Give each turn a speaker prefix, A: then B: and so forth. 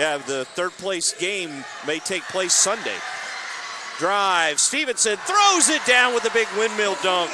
A: Yeah, the third place game may take place Sunday. Drive. Stevenson throws it down with a big windmill dunk.